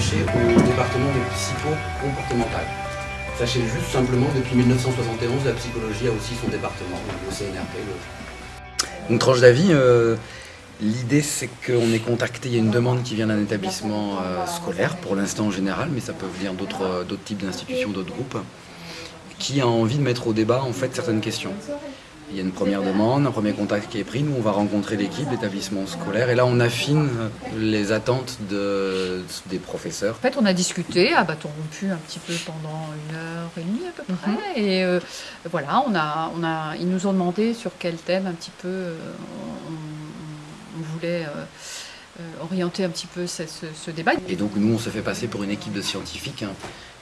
au département de psycho-comportemental. Sachez juste simplement, depuis 1971, la psychologie a aussi son département, le CNRP. Donc tranche d'avis, euh, l'idée c'est qu'on est contacté, il y a une demande qui vient d'un établissement euh, scolaire, pour l'instant en général, mais ça peut venir d'autres types d'institutions, d'autres groupes, qui a envie de mettre au débat en fait certaines questions. Il y a une première demande, un premier contact qui est pris. Nous, on va rencontrer l'équipe, l'établissement scolaire. Et là, on affine les attentes de, des professeurs. En fait, on a discuté à bâton rompu un petit peu pendant une heure et demie à peu près. Mhm. Et euh, voilà, on a, on a, ils nous ont demandé sur quel thème un petit peu euh, on, voulait... Euh, orienter un petit peu ce, ce, débat. Et donc nous on se fait passer pour une équipe de scientifiques hein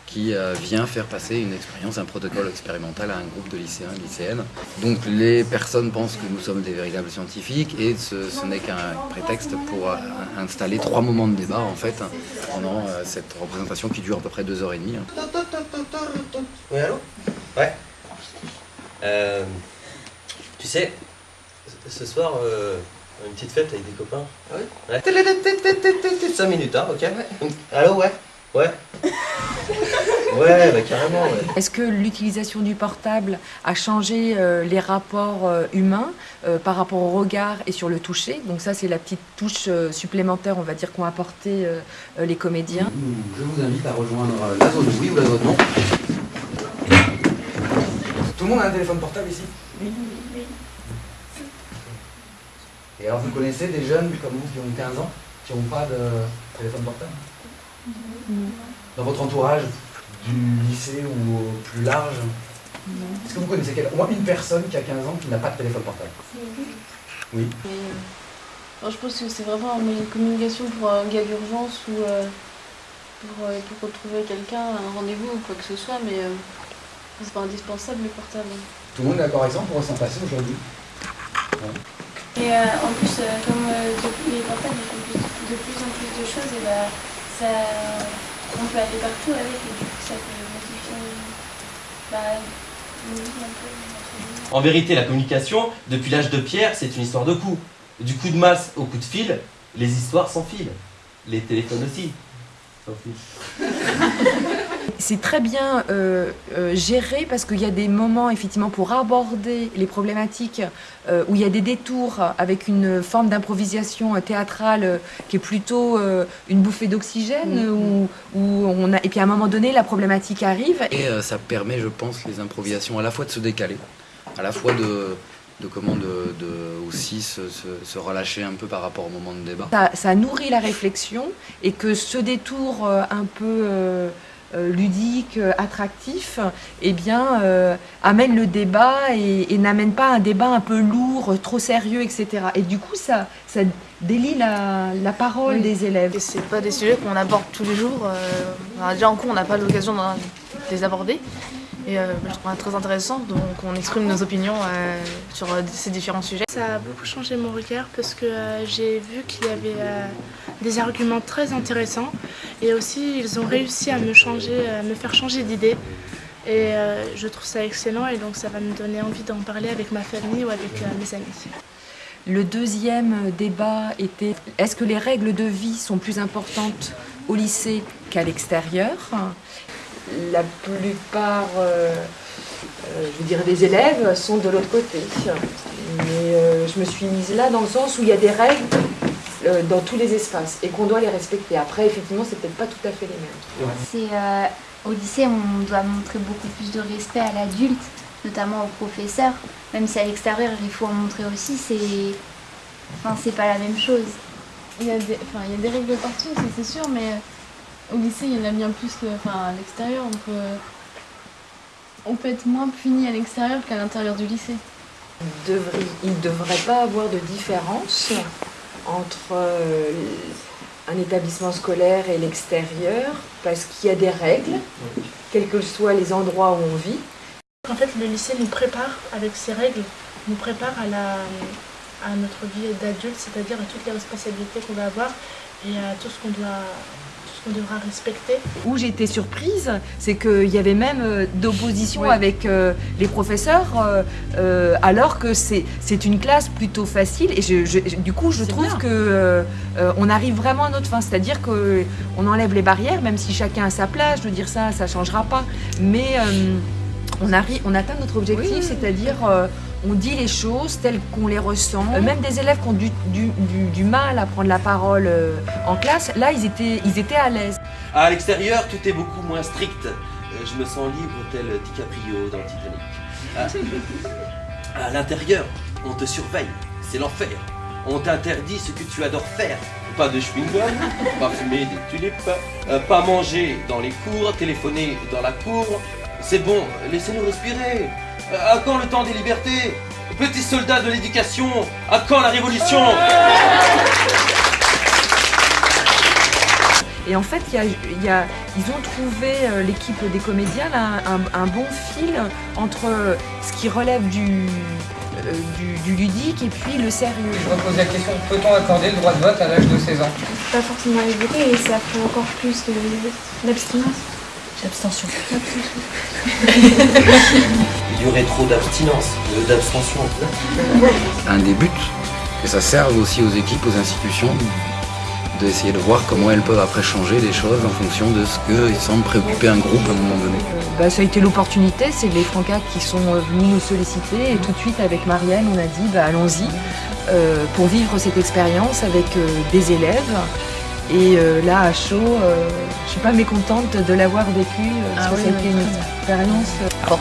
qui euh, vient faire passer une expérience, un protocole expérimental à un groupe de lycéens et lycéennes. Donc les personnes pensent que nous sommes des véritables scientifiques et ce, n'est qu'un prétexte pour euh, installer trois moments de débat en fait pendant euh, cette représentation qui dure à peu près deux heures et demie. Oui, allô? Ouais. tu sais, ce soir, une petite fête avec des copains. Ah ouais, ouais. 5 minutes, hein, ok? Allô, ouais? Ouais? Ouais, bah, carrément. Est-ce que l'utilisation du portable a changé euh, les rapports euh, humains euh, par rapport au regard et sur le toucher? Donc ça, c'est la petite touche supplémentaire, on va dire, qu'ont apporté les comédiens. Je vous invite à rejoindre la zone oui ou la zone non. Tout le monde a un téléphone portable ici? Oui. Et alors, vous connaissez des jeunes comme vous qui ont 15 ans, qui n'ont pas de téléphone portable? Dans votre entourage? Du lycée ou plus large Est-ce que vous connaissez au moins une personne qui a 15 ans qui n'a pas de téléphone portable? Oui. Euh, je pense que c'est vraiment un moyen de communication pour un gars d'urgence ou euh, euh, pour, retrouver quelqu'un, un rendez-vous ou quoi que ce soit, mais c'est pas indispensable le portable. Tout le monde est d'accord avec ça, on s'en passer aujourd'hui. Et en plus, comme les portables font de plus en plus de choses, et bah, ça, on peut aller partout avec et du coup ça peut modifier bah, En vérité, la communication, depuis l'âge de pierre, c'est une histoire de coup. Du coup de masse au coup de fil, les histoires s'enfilent. Les téléphones aussi s'enfilent. c'est très bien euh, euh, géré parce qu'il y a des moments effectivement pour aborder les problématiques euh, où il y a des détours avec une forme d'improvisation théâtrale qui est plutôt une bouffée d'oxygène mm-hmm. où, on a et puis à un moment donné la problématique arrive. Et ça permet je pense les improvisations à la fois de se décaler, à la fois de de comment de, aussi se, relâcher un peu par rapport au moment de débat. Ça, ça nourrit la réflexion et que ce détour un peu euh, ludique, euh, attractif, eh bien, euh, amène le débat et, n'amène pas un débat un peu lourd, trop sérieux, etc. Et du coup, ça, ça délie la, parole des élèves. Et c'est pas des sujets qu'on aborde tous les jours. déjà en cours, on n'a pas l'occasion de les aborder. Et euh, je trouve ça très intéressant, donc on exprime nos opinions euh, sur euh, ces différents sujets. Ça a beaucoup changé mon regard parce que j'ai vu qu'il y avait des arguments très intéressants et aussi ils ont réussi à me, changer, à me faire changer d'idée. Et je trouve ça excellent et donc ça va me donner envie d'en parler avec ma famille ou avec mes amis. Le deuxième débat était est-ce que les règles de vie sont plus importantes au lycée qu'à l'extérieur? La plupart, euh, euh, je veux dire, des élèves sont de l'autre côté. Mais euh, je me suis mise là dans le sens où il y a des règles dans tous les espaces et qu'on doit les respecter. Après, effectivement, c'est peut-être pas tout à fait les mêmes. C'est au lycée, on doit montrer beaucoup plus de respect à l'adulte, notamment aux professeurs. Même si à l'extérieur, il faut en montrer aussi, c'est, enfin, c'est pas la même chose. Il y a des, enfin, il y a des règles partout, c'est sûr, mais au lycée, il y en a bien plus à l'extérieur. Donc, on peut être moins puni à l'extérieur qu'à l'intérieur du lycée. Il ne devrait pas avoir de différence entre euh, un établissement scolaire et l'extérieur parce qu'il y a des règles, quels que soient les endroits où on vit. En fait, le lycée nous prépare avec ses règles, nous prépare à, la, à notre vie d'adulte, c'est-à-dire à toutes les responsabilités qu'on va avoir et à tout ce qu'on doit qu'on devra respecter. Où j'ai été surprise, c'est qu'il y avait même euh, d'opposition avec euh, les professeurs, euh, alors que c'est une classe plutôt facile. Et du coup, je trouve que on arrive vraiment à notre fin. C'est-à-dire qu'on enlève les barrières, même si chacun a sa place. Je veux dire ça, ça ne changera pas. Mais on, arrive, on atteint notre objectif, c'est-à-dire on dit les choses telles qu'on les ressent. Euh, même des élèves qui ont du, mal à prendre la parole euh, en classe, là, ils étaient, ils étaient à l'aise. À l'extérieur, tout est beaucoup moins strict. Euh, je me sens libre tel DiCaprio dans Titanic. À, l'intérieur, on te surveille. C'est l'enfer. On t'interdit ce que tu adores faire. Pas de chewing-gum, pas fumer des tulipes, pas manger dans les cours, téléphoner dans la cour. C'est bon, laissez-nous respirer. À quand le temps des libertés Petits soldats de l'éducation, à quand la révolution Et en fait, y a, ils ont trouvé, euh, l'équipe des comédiens, un, bon fil entre ce qui relève du, euh, du, ludique et puis le sérieux. Je repose la question, peut-on accorder le droit de vote à l'âge de 16 ans? Pas forcément évoqué et ça fait encore plus d'abstinence. L'abstention. Il y aurait trop d'abstinence, d'abstention. Un des buts, que ça serve aussi aux équipes, aux institutions, d'essayer de voir comment elles peuvent après changer les choses en fonction de ce qui semble préoccuper un groupe à un moment donné. Bah, ça a été l'opportunité, c'est les Francas qui sont venus nous solliciter et tout de suite avec Marianne on a dit bah, allons-y euh, pour vivre cette expérience avec euh, des élèves et euh, là à chaud, je suis pas mécontente de l'avoir vécu parce ah que ça a été une expérience forte.